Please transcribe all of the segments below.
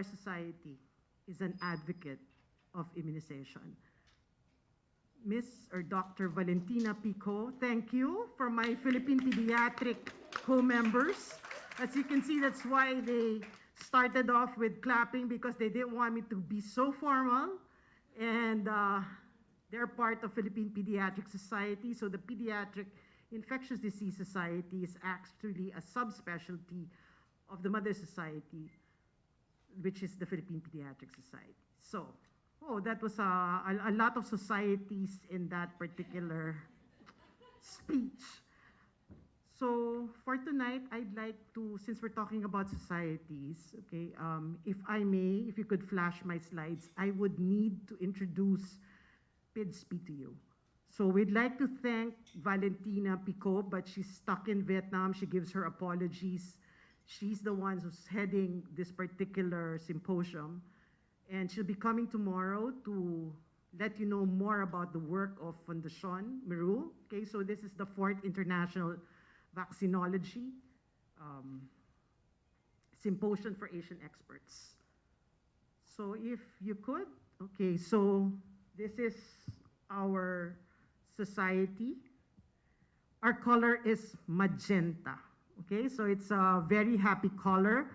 our society is an advocate of immunization. Miss or Dr. Valentina Picot, thank you for my Philippine Pediatric co-members. As you can see, that's why they started off with clapping because they didn't want me to be so formal. And uh, they're part of Philippine Pediatric Society. So the Pediatric Infectious Disease Society is actually a subspecialty of the Mother Society, which is the Philippine Pediatric Society. So, oh, that was a, a, a lot of societies in that particular speech. So for tonight, I'd like to, since we're talking about societies, okay, um, if I may, if you could flash my slides, I would need to introduce PIDSP to you. So we'd like to thank Valentina Pico, but she's stuck in Vietnam. She gives her apologies. She's the one who's heading this particular symposium. And she'll be coming tomorrow to let you know more about the work of Fundacion Mérieux. Okay, so this is the fourth international vaccinology um, symposium for Asian experts. So if you could, okay, so this is our society. Our color is magenta, okay? So it's a very happy color.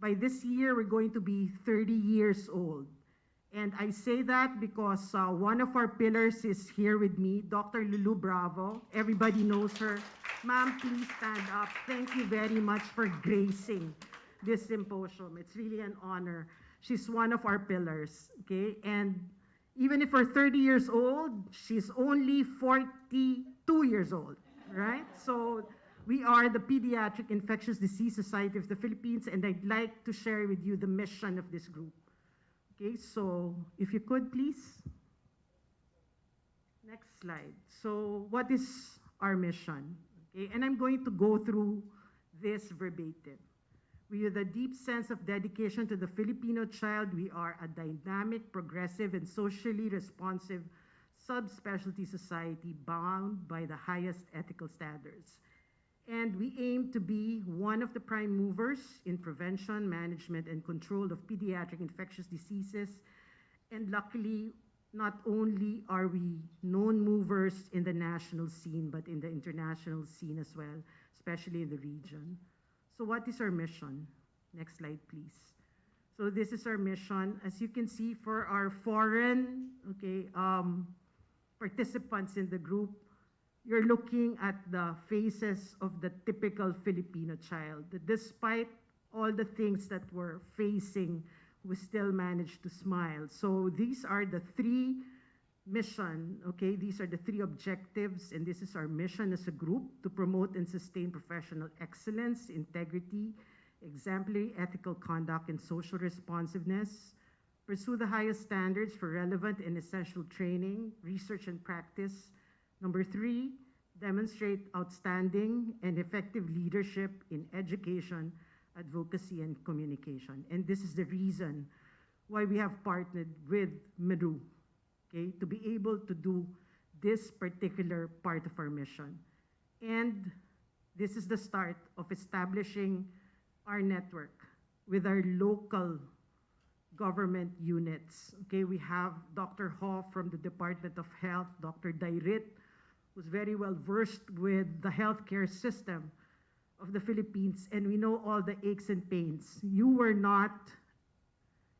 By this year, we're going to be 30 years old. And I say that because uh, one of our pillars is here with me, Dr. Lulu Bravo. Everybody knows her. Ma'am, please stand up. Thank you very much for gracing this symposium. It's really an honor. She's one of our pillars, okay? And even if we're 30 years old, she's only 42 years old, right? So we are the Pediatric Infectious Disease Society of the Philippines, and I'd like to share with you the mission of this group. Okay, so if you could please. Next slide. So what is our mission? Okay, and I'm going to go through this verbatim. With a deep sense of dedication to the Filipino child, we are a dynamic, progressive, and socially responsive subspecialty society bound by the highest ethical standards. And we aim to be one of the prime movers in prevention, management, and control of pediatric infectious diseases. And luckily, not only are we known movers in the national scene, but in the international scene as well, especially in the region. So what is our mission? Next slide, please. So this is our mission. As you can see, for our foreign okay, um, participants in the group, you're looking at the faces of the typical Filipino child. Despite all the things that we're facing, we still manage to smile. So these are the three mission, okay? These are the three objectives, and this is our mission as a group to promote and sustain professional excellence, integrity, exemplary ethical conduct, and social responsiveness, pursue the highest standards for relevant and essential training, research, and practice, Number three, demonstrate outstanding and effective leadership in education, advocacy, and communication. And this is the reason why we have partnered with Mérieux, okay, to be able to do this particular part of our mission. And this is the start of establishing our network with our local government units. Okay, we have Dr. Ho from the Department of Health, Dr. Dairit who's very well versed with the healthcare system of the Philippines, and we know all the aches and pains. You were not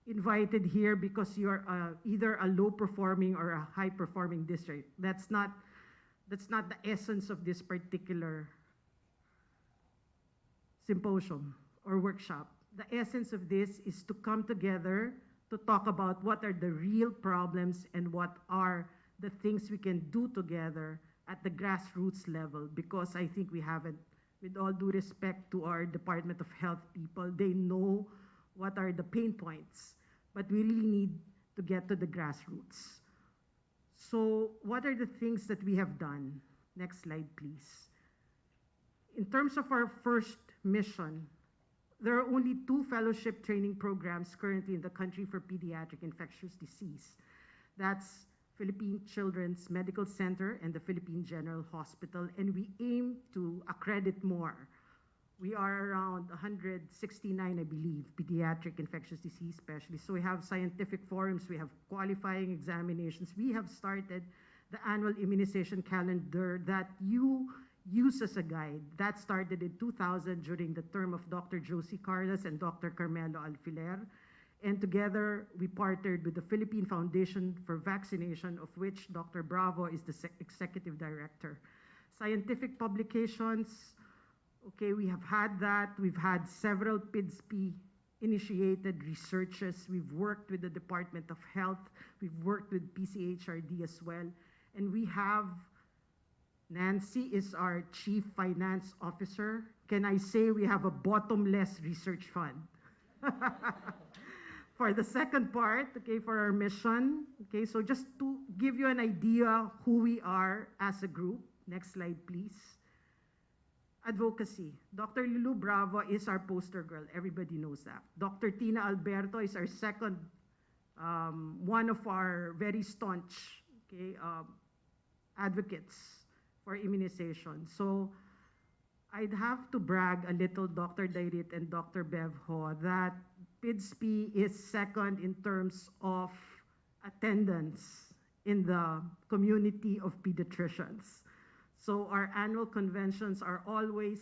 invited here because you're uh, either a low-performing or a high-performing district. That's not, that's not the essence of this particular symposium or workshop. The essence of this is to come together to talk about what are the real problems and what are the things we can do together at the grassroots level because I think we haven't, with all due respect to our Department of Health people, they know what are the pain points, but we really need to get to the grassroots. So what are the things that we have done? Next slide, please. In terms of our first mission, there are only two fellowship training programs currently in the country for pediatric infectious disease. That's Philippine Children's Medical Center and the Philippine General Hospital, and we aim to accredit more We are around 169, I believe, pediatric infectious disease specialists. So we have scientific forums, we have qualifying examinations. We have started the annual immunization calendar that you use as a guide. That started in 2000 during the term of Dr. Josie Carlos and Dr. Carmelo Alfiler. And together, we partnered with the Philippine Foundation for Vaccination, of which Dr. Bravo is the executive director. Scientific publications, okay, we have had that. We've had several PIDSP initiated researches. We've worked with the Department of Health. We've worked with PCHRD as well. And we have Nancy is our Chief Finance Officer. Can I say we have a bottomless research fund? for the second part, okay, for our mission, okay, so just to give you an idea who we are as a group. Next slide, please. Advocacy. Dr. Lulu Bravo is our poster girl. Everybody knows that. Dr. Tina Alberto is our second, um, one of our very staunch, okay, um, advocates for immunization. So I'd have to brag a little, Dr. Dairit and Dr. Bev Ho, that PIDSP is second in terms of attendance in the community of pediatricians. So our annual conventions are always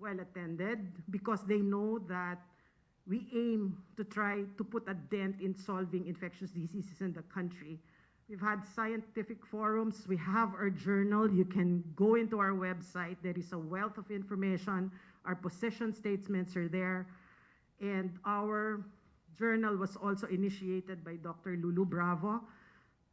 well attended because they know that we aim to try to put a dent in solving infectious diseases in the country. We've had scientific forums. We have our journal. You can go into our website. There is a wealth of information. Our position statements are there. And our journal was also initiated by Dr. Lulu Bravo.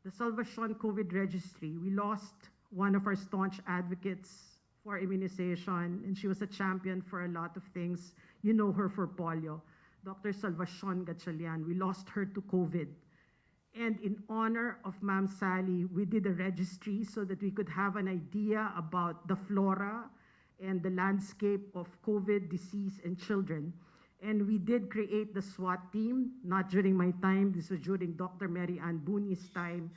The Salvacion COVID Registry, we lost one of our staunch advocates for immunization, and she was a champion for a lot of things. You know her for polio. Dr. Salvacion Gatchalian, we lost her to COVID. And in honor of Ma'am Sally, we did a registry so that we could have an idea about the flora and the landscape of COVID disease in children. And we did create the SWAT team, not during my time, this was during Dr. Mary Ann Bunyi's time.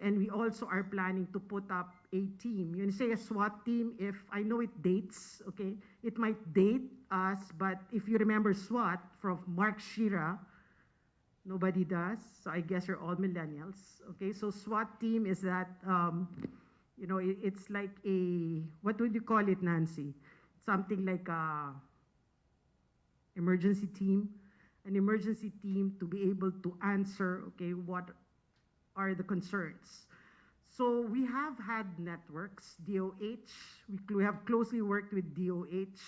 And we also are planning to put up a team. You say a SWAT team, if I know it dates, okay, it might date us, but if you remember SWAT from Mark Shira, Nobody does, so I guess you're all millennials. Okay, so SWAT team is that, um, you know, it, it's like a, what would you call it, Nancy? Something like a emergency team, an emergency team to be able to answer, okay, what are the concerns. So we have had networks, DOH, we, we have closely worked with DOH.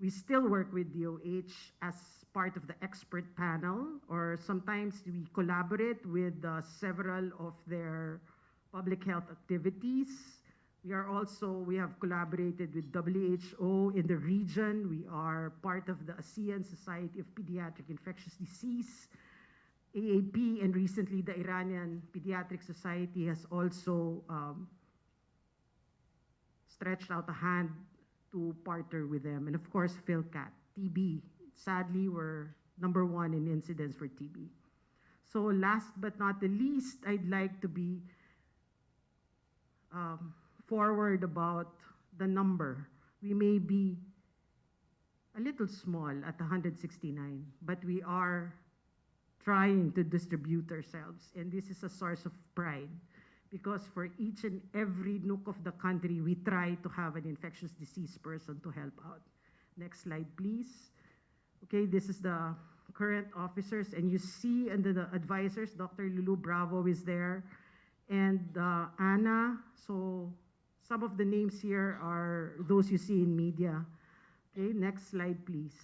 We still work with DOH as part of the expert panel, or sometimes we collaborate with uh, several of their public health activities. We are also, we have collaborated with WHO in the region. We are part of the ASEAN Society of Pediatric Infectious Disease. AAP and recently the Iranian Pediatric Society has also um, stretched out a hand to partner with them. And of course, PhilCat, TB. Sadly, we're number one in incidence for TB. So last but not the least, I'd like to be um, forward about the number. We may be a little small at 169, but we are trying to distribute ourselves. And this is a source of pride because for each and every nook of the country, we try to have an infectious disease person to help out. Next slide, please. Okay, this is the current officers, and you see under the advisors, Dr. Lulu Bravo is there, and uh, Anna. So some of the names here are those you see in media. Okay, next slide, please.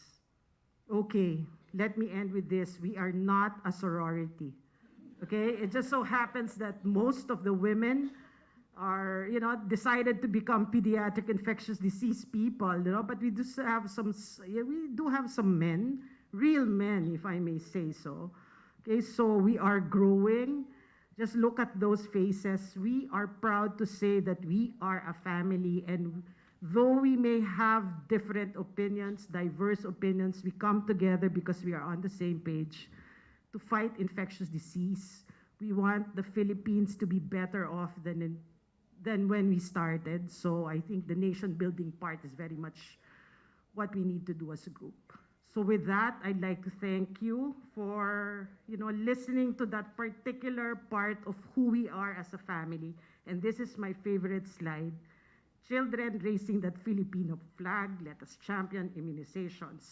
Okay, let me end with this. We are not a sorority. Okay, it just so happens that most of the women are, you know, decided to become pediatric infectious disease people, you know, but we do have some, yeah, we do have some men, real men, if I may say so. Okay, so we are growing. Just look at those faces. We are proud to say that we are a family and though we may have different opinions, diverse opinions, we come together because we are on the same page to fight infectious disease. We want the Philippines to be better off than in, than when we started. So I think the nation building part is very much what we need to do as a group. So with that, I'd like to thank you for, you know, listening to that particular part of who we are as a family. And this is my favorite slide. Children raising that Filipino flag, let us champion immunizations.